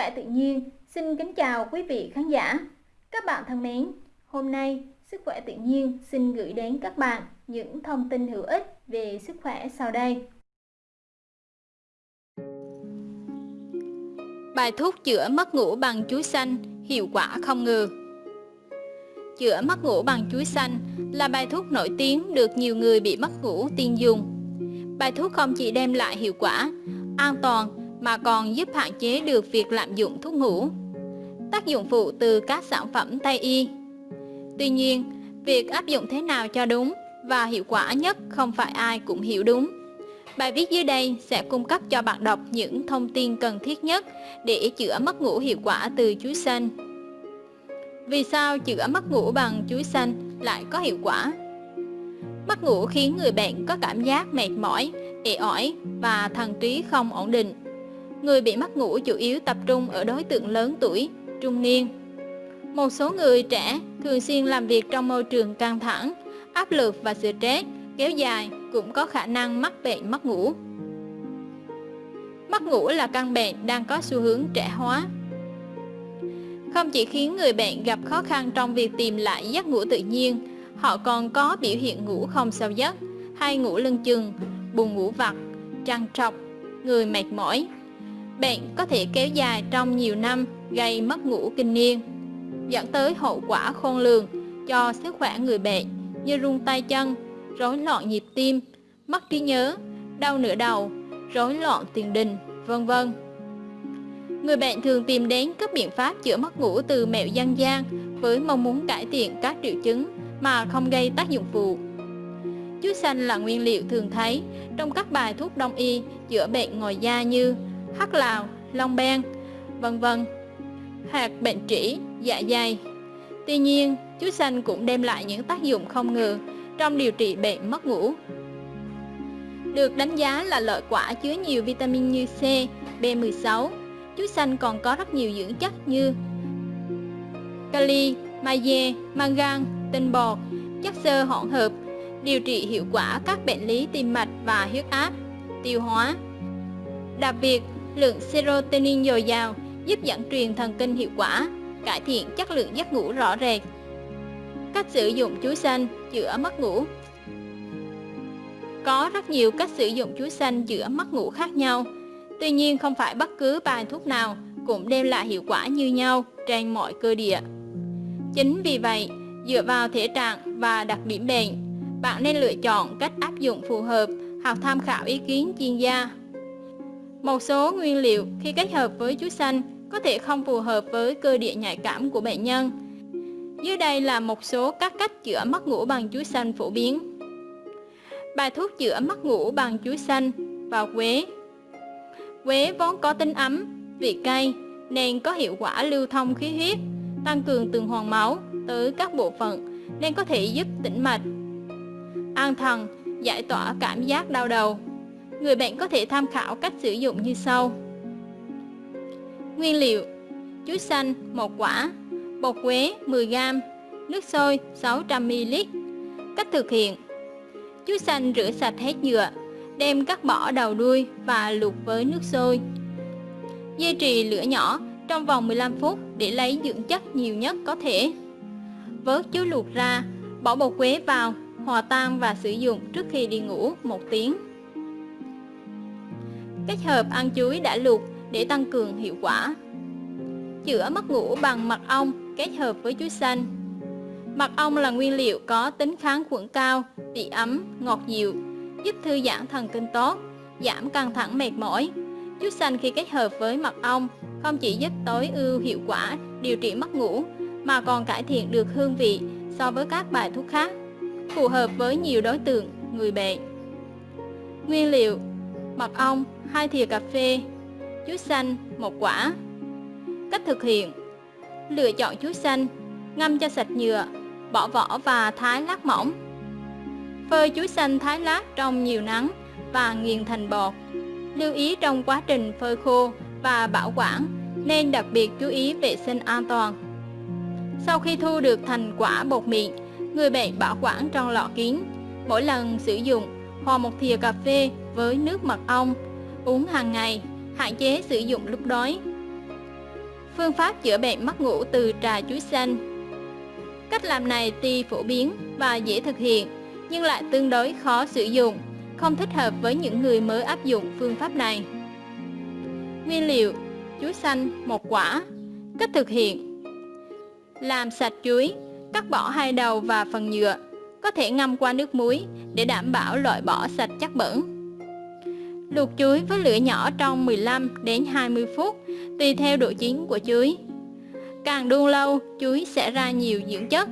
khỏe tự nhiên xin kính chào quý vị khán giả. Các bạn thân mến, hôm nay Sức khỏe tự nhiên xin gửi đến các bạn những thông tin hữu ích về sức khỏe sau đây. Bài thuốc chữa mất ngủ bằng chuối xanh hiệu quả không ngờ. Chữa mất ngủ bằng chuối xanh là bài thuốc nổi tiếng được nhiều người bị mất ngủ tiên dùng. Bài thuốc không chỉ đem lại hiệu quả, an toàn mà còn giúp hạn chế được việc lạm dụng thuốc ngủ. Tác dụng phụ từ các sản phẩm Tây y. Tuy nhiên, việc áp dụng thế nào cho đúng và hiệu quả nhất không phải ai cũng hiểu đúng. Bài viết dưới đây sẽ cung cấp cho bạn đọc những thông tin cần thiết nhất để chữa mất ngủ hiệu quả từ chuối xanh. Vì sao chữa mất ngủ bằng chuối xanh lại có hiệu quả? Mất ngủ khiến người bệnh có cảm giác mệt mỏi, ệ ỏi và thần trí không ổn định. Người bị mất ngủ chủ yếu tập trung ở đối tượng lớn tuổi, trung niên. Một số người trẻ thường xuyên làm việc trong môi trường căng thẳng, áp lực và stress kéo dài cũng có khả năng mắc bệnh mất ngủ. Mất ngủ là căn bệnh đang có xu hướng trẻ hóa. Không chỉ khiến người bệnh gặp khó khăn trong việc tìm lại giấc ngủ tự nhiên, họ còn có biểu hiện ngủ không sâu giấc, hay ngủ lưng chừng, buồn ngủ vặt, trằn trọc, người mệt mỏi. Bệnh có thể kéo dài trong nhiều năm, gây mất ngủ kinh niên, dẫn tới hậu quả khôn lường cho sức khỏe người bệnh như run tay chân, rối loạn nhịp tim, mất trí nhớ, đau nửa đầu, rối loạn tiền đình, vân vân. Người bệnh thường tìm đến các biện pháp chữa mất ngủ từ mẹo dân gian với mong muốn cải thiện các triệu chứng mà không gây tác dụng phụ. Chuối xanh là nguyên liệu thường thấy trong các bài thuốc đông y chữa bệnh ngoài da như hắc lào, long ben, vân vân, hoặc bệnh trĩ, dạ dày. Tuy nhiên, chuối xanh cũng đem lại những tác dụng không ngờ trong điều trị bệnh mất ngủ. Được đánh giá là loại quả chứa nhiều vitamin như C, B16. Chuối xanh còn có rất nhiều dưỡng chất như kali, magie, mangan, tinh bột, chất xơ hỗn hợp, điều trị hiệu quả các bệnh lý tim mạch và huyết áp, tiêu hóa. Đặc biệt, lượng serotonin dồi dào giúp dẫn truyền thần kinh hiệu quả, cải thiện chất lượng giấc ngủ rõ rệt. Cách sử dụng chuối xanh chữa mất ngủ Có rất nhiều cách sử dụng chuối xanh chữa mất ngủ khác nhau. Tuy nhiên không phải bất cứ bài thuốc nào cũng đem lại hiệu quả như nhau trên mọi cơ địa. Chính vì vậy, dựa vào thể trạng và đặc điểm bệnh, bạn nên lựa chọn cách áp dụng phù hợp hoặc tham khảo ý kiến chuyên gia. Một số nguyên liệu khi kết hợp với chuối xanh có thể không phù hợp với cơ địa nhạy cảm của bệnh nhân. Dưới đây là một số các cách chữa mất ngủ bằng chuối xanh phổ biến. Bài thuốc chữa mất ngủ bằng chuối xanh và quế. Quế vốn có tính ấm, vị cay nên có hiệu quả lưu thông khí huyết, tăng cường tuần hoàn máu tới các bộ phận nên có thể giúp tĩnh mạch, an thần, giải tỏa cảm giác đau đầu. Người bệnh có thể tham khảo cách sử dụng như sau. Nguyên liệu Chuối xanh 1 quả Bột quế 10g Nước sôi 600ml Cách thực hiện Chuối xanh rửa sạch hết nhựa Đem cắt bỏ đầu đuôi và luộc với nước sôi. Dây trì lửa nhỏ trong vòng 15 phút để lấy dưỡng chất nhiều nhất có thể. Vớt chuối luộc ra, bỏ bột quế vào, hòa tan và sử dụng trước khi đi ngủ một tiếng. Kết hợp ăn chuối đã luộc để tăng cường hiệu quả. Chữa mất ngủ bằng mật ong kết hợp với chuối xanh. Mật ong là nguyên liệu có tính kháng khuẩn cao, vị ấm, ngọt dịu, giúp thư giãn thần kinh tốt, giảm căng thẳng mệt mỏi. Chuối xanh khi kết hợp với mật ong không chỉ giúp tối ưu hiệu quả điều trị mất ngủ mà còn cải thiện được hương vị so với các bài thuốc khác, phù hợp với nhiều đối tượng người bệnh. Nguyên liệu: mật ong 2 thìa cà phê, chuối xanh một quả. Cách thực hiện: lựa chọn chuối xanh, ngâm cho sạch nhựa, bỏ vỏ và thái lát mỏng. Phơi chuối xanh thái lát trong nhiều nắng và nghiền thành bột. Lưu ý trong quá trình phơi khô và bảo quản nên đặc biệt chú ý vệ sinh an toàn. Sau khi thu được thành quả bột mịn, người bệnh bảo quản trong lọ kín. Mỗi lần sử dụng, hòa một thìa cà phê với nước mật ong, uống hàng ngày hạn chế sử dụng lúc đói. Phương pháp chữa bệnh mất ngủ từ trà chuối xanh Cách làm này tuy phổ biến và dễ thực hiện, nhưng lại tương đối khó sử dụng, không thích hợp với những người mới áp dụng phương pháp này. Nguyên liệu Chuối xanh một quả Cách thực hiện Làm sạch chuối, cắt bỏ hai đầu và phần nhựa, có thể ngâm qua nước muối để đảm bảo loại bỏ sạch chất bẩn. Luộc chuối với lửa nhỏ trong 15 đến 20 phút, tùy theo độ chín của chuối. Càng đun lâu, chuối sẽ ra nhiều dưỡng chất.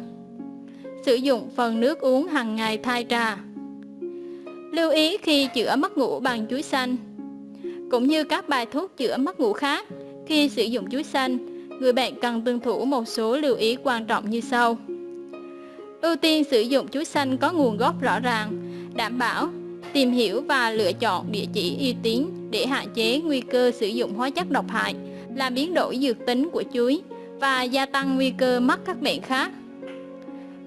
Sử dụng phần nước uống hàng ngày thay trà. Lưu ý khi chữa mất ngủ bằng chuối xanh. Cũng như các bài thuốc chữa mất ngủ khác, khi sử dụng chuối xanh, người bệnh cần tuân thủ một số lưu ý quan trọng như sau. Ưu tiên sử dụng chuối xanh có nguồn gốc rõ ràng, đảm bảo tìm hiểu và lựa chọn địa chỉ uy tín để hạn chế nguy cơ sử dụng hóa chất độc hại, làm biến đổi dược tính của chuối và gia tăng nguy cơ mắc các bệnh khác.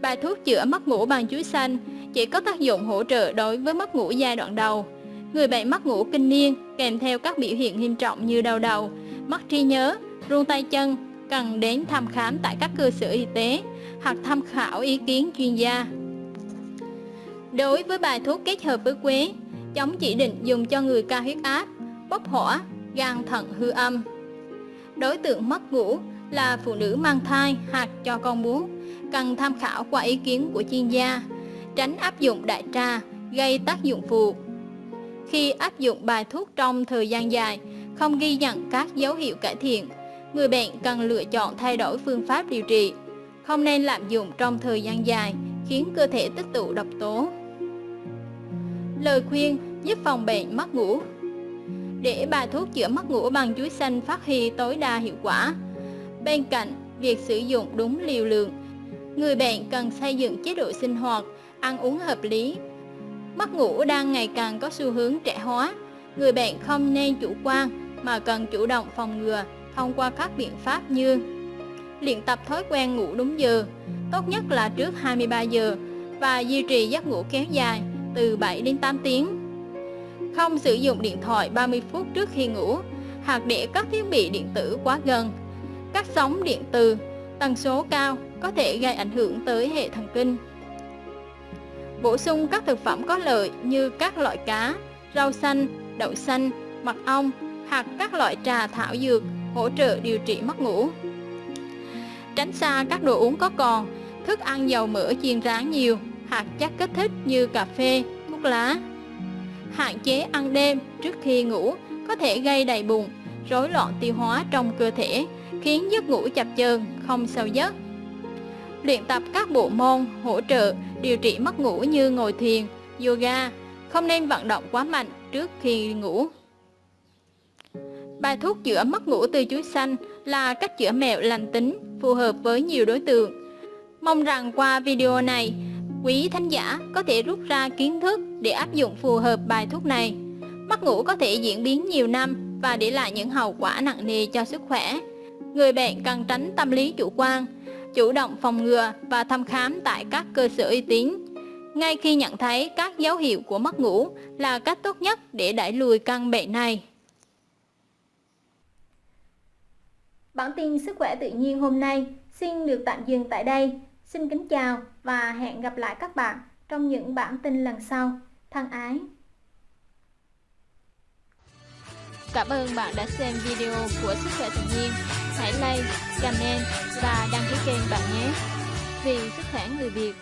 Bài thuốc chữa mất ngủ bằng chuối xanh chỉ có tác dụng hỗ trợ đối với mất ngủ giai đoạn đầu. Người bệnh mất ngủ kinh niên kèm theo các biểu hiện nghiêm trọng như đau đầu, mất trí nhớ, run tay chân cần đến thăm khám tại các cơ sở y tế hoặc tham khảo ý kiến chuyên gia. Đối với bài thuốc kết hợp với quế, chống chỉ định dùng cho người cao huyết áp, bốc hỏa, gan thận hư âm. Đối tượng mất ngủ là phụ nữ mang thai hoặc cho con bú, cần tham khảo qua ý kiến của chuyên gia, tránh áp dụng đại trà gây tác dụng phụ. Khi áp dụng bài thuốc trong thời gian dài, không ghi nhận các dấu hiệu cải thiện, người bệnh cần lựa chọn thay đổi phương pháp điều trị, không nên lạm dụng trong thời gian dài khiến cơ thể tích tụ độc tố. Lời khuyên giúp phòng bệnh mất ngủ Để bài thuốc chữa mất ngủ bằng chuối xanh phát huy tối đa hiệu quả, Bên cạnh việc sử dụng đúng liều lượng, người bệnh cần xây dựng chế độ sinh hoạt, ăn uống hợp lý. Mất ngủ đang ngày càng có xu hướng trẻ hóa, người bệnh không nên chủ quan mà cần chủ động phòng ngừa thông qua các biện pháp như luyện tập thói quen ngủ đúng giờ, tốt nhất là trước 23 giờ và duy trì giấc ngủ kéo dài từ 7 đến 8 tiếng. Không sử dụng điện thoại 30 phút trước khi ngủ hoặc để các thiết bị điện tử quá gần các sóng điện từ, tần số cao có thể gây ảnh hưởng tới hệ thần kinh. Bổ sung các thực phẩm có lợi như các loại cá, rau xanh, đậu xanh, mật ong hoặc các loại trà thảo dược hỗ trợ điều trị mất ngủ. Tránh xa các đồ uống có cồn, thức ăn dầu mỡ chiên rán nhiều hạt chất kích thích như cà phê, thuốc lá. Hạn chế ăn đêm trước khi ngủ có thể gây đầy bụng, rối loạn tiêu hóa trong cơ thể khiến giấc ngủ chập chờn, không sâu giấc. Luyện tập các bộ môn hỗ trợ điều trị mất ngủ như ngồi thiền, yoga, không nên vận động quá mạnh trước khi ngủ. Bài thuốc chữa mất ngủ từ chuối xanh là cách chữa mẹo lành tính, phù hợp với nhiều đối tượng. Mong rằng qua video này, quý thánh giả có thể rút ra kiến thức để áp dụng phù hợp bài thuốc này. Mất ngủ có thể diễn biến nhiều năm và để lại những hậu quả nặng nề cho sức khỏe người bệnh cần tránh tâm lý chủ quan, chủ động phòng ngừa và thăm khám tại các cơ sở uy tín. Ngay khi nhận thấy các dấu hiệu của mất ngủ là cách tốt nhất để đẩy lùi căn bệnh này. Bản tin sức khỏe tự nhiên hôm nay xin được tạm dừng tại đây. Xin kính chào và hẹn gặp lại các bạn trong những bản tin lần sau. Thân ái! Cảm ơn bạn đã xem video của Sức khỏe tự nhiên. Hãy like, comment và đăng ký kênh bạn nhé. Vì sức khỏe người Việt